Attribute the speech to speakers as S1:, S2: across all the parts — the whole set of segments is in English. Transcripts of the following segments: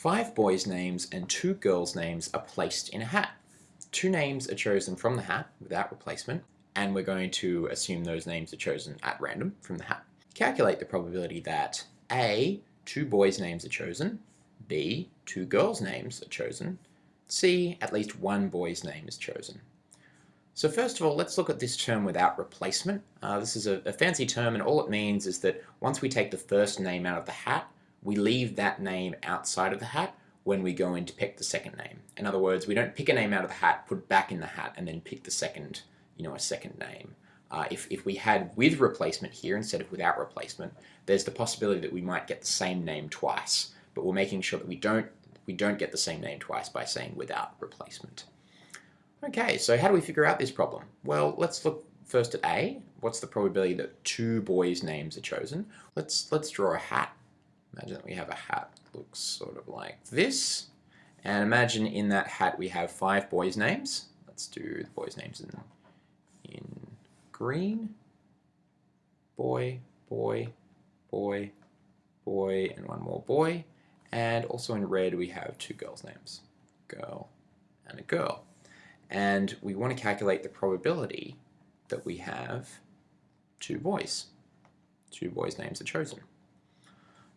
S1: Five boys' names and two girls' names are placed in a hat. Two names are chosen from the hat without replacement, and we're going to assume those names are chosen at random from the hat. Calculate the probability that A. Two boys' names are chosen, B. Two girls' names are chosen, C. At least one boy's name is chosen. So first of all, let's look at this term without replacement. Uh, this is a, a fancy term, and all it means is that once we take the first name out of the hat, we leave that name outside of the hat when we go in to pick the second name. In other words, we don't pick a name out of the hat, put back in the hat, and then pick the second, you know, a second name. Uh, if, if we had with replacement here instead of without replacement, there's the possibility that we might get the same name twice, but we're making sure that we don't, we don't get the same name twice by saying without replacement. Okay, so how do we figure out this problem? Well, let's look first at A. What's the probability that two boys' names are chosen? Let's, let's draw a hat Imagine that we have a hat that looks sort of like this. And imagine in that hat we have five boys' names. Let's do the boys' names in, in green. Boy, boy, boy, boy, and one more boy. And also in red we have two girls' names. Girl and a girl. And we want to calculate the probability that we have two boys. Two boys' names are chosen.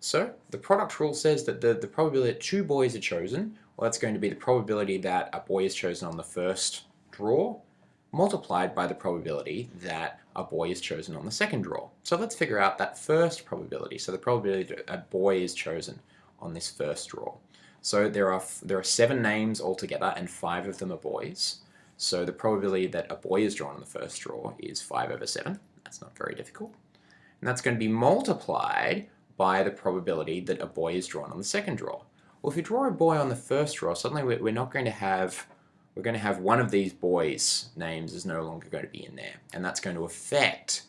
S1: So the product rule says that the, the probability that two boys are chosen, well that's going to be the probability that a boy is chosen on the first draw multiplied by the probability that a boy is chosen on the second draw. So let's figure out that first probability. So the probability that a boy is chosen on this first draw. So there are, there are seven names altogether and five of them are boys. So the probability that a boy is drawn on the first draw is 5 over 7. That's not very difficult. And that's going to be multiplied by the probability that a boy is drawn on the second draw. Well, if you draw a boy on the first draw, suddenly we're not going to have we're going to have one of these boys' names is no longer going to be in there, and that's going to affect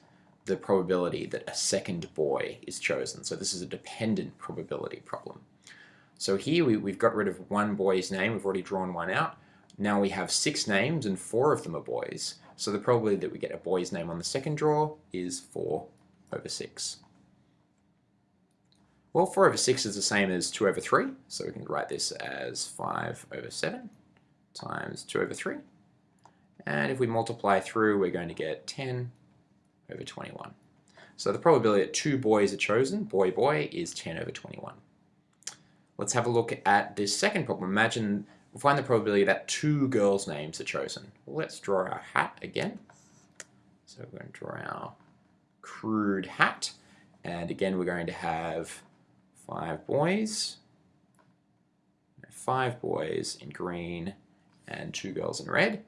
S1: the probability that a second boy is chosen. So this is a dependent probability problem. So here we, we've got rid of one boy's name, we've already drawn one out. Now we have six names and four of them are boys. So the probability that we get a boy's name on the second draw is 4 over 6. Well, 4 over 6 is the same as 2 over 3, so we can write this as 5 over 7 times 2 over 3. And if we multiply through, we're going to get 10 over 21. So the probability that two boys are chosen, boy, boy, is 10 over 21. Let's have a look at this second problem. Imagine, we'll find the probability that two girls' names are chosen. Let's draw our hat again. So we're going to draw our crude hat. And again, we're going to have five boys, five boys in green and two girls in red.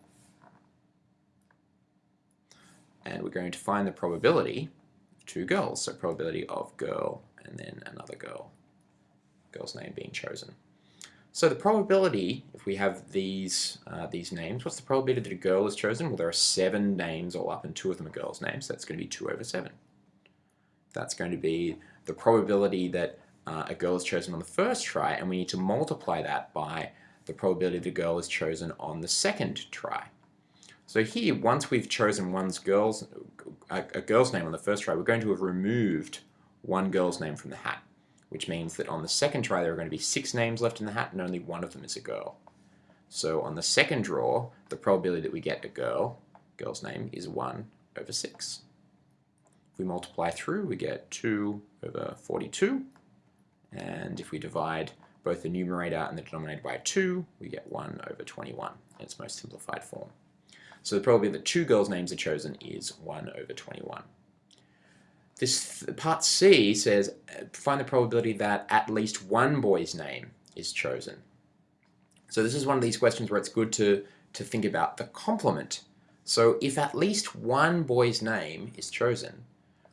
S1: And we're going to find the probability of two girls, so probability of girl and then another girl, girl's name being chosen. So the probability, if we have these uh, these names, what's the probability that a girl is chosen? Well, there are seven names all up and two of them are girls' names, so that's going to be 2 over 7. That's going to be the probability that uh, a girl is chosen on the first try, and we need to multiply that by the probability the girl is chosen on the second try. So here, once we've chosen one's girl's, a, a girl's name on the first try, we're going to have removed one girl's name from the hat, which means that on the second try there are going to be six names left in the hat and only one of them is a girl. So on the second draw, the probability that we get a girl, girl's name, is 1 over 6. If we multiply through, we get 2 over 42, and if we divide both the numerator and the denominator by 2, we get 1 over 21 in its most simplified form. So the probability that two girls' names are chosen is 1 over 21. This part C says find the probability that at least one boy's name is chosen. So this is one of these questions where it's good to, to think about the complement. So if at least one boy's name is chosen,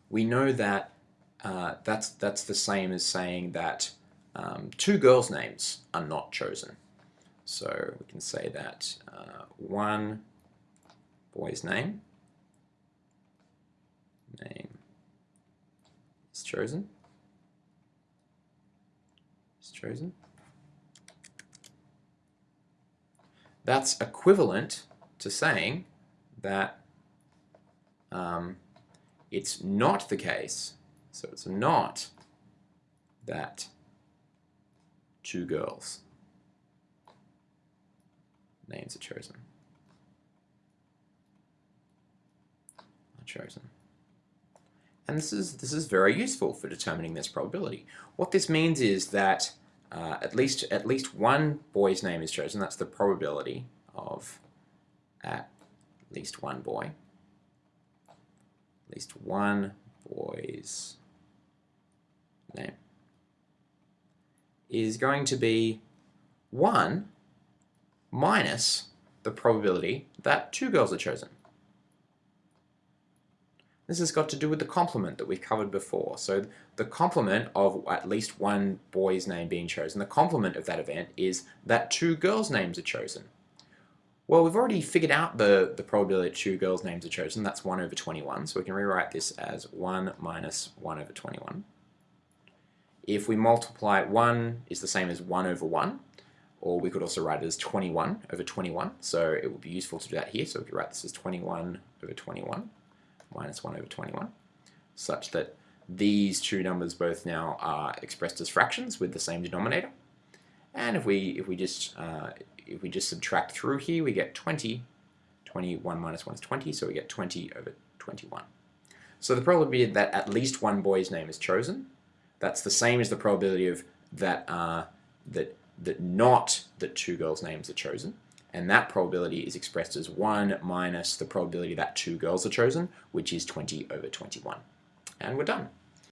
S1: we know that uh, that's, that's the same as saying that um, two girls' names are not chosen. So we can say that uh, one boy's name, name is chosen, is chosen. That's equivalent to saying that um, it's not the case so it's not that two girls names are chosen. Are chosen. And this is, this is very useful for determining this probability. What this means is that uh, at, least, at least one boy's name is chosen. That's the probability of at least one boy. At least one boy's name is going to be 1 minus the probability that two girls are chosen. This has got to do with the complement that we've covered before. So the complement of at least one boy's name being chosen, the complement of that event is that two girls' names are chosen. Well, we've already figured out the, the probability that two girls' names are chosen. That's 1 over 21. So we can rewrite this as 1 minus 1 over 21. If we multiply 1 is the same as 1 over 1, or we could also write it as 21 over 21. So it would be useful to do that here. So we could write this as 21 over 21 minus 1 over 21, such that these two numbers both now are expressed as fractions with the same denominator. And if we if we just uh, if we just subtract through here, we get 20. 21 minus 1 is 20, so we get 20 over 21. So the probability that at least one boy's name is chosen, that's the same as the probability of that uh, that that not that two girls' names are chosen. And that probability is expressed as 1 minus the probability that two girls are chosen, which is 20 over 21. And we're done.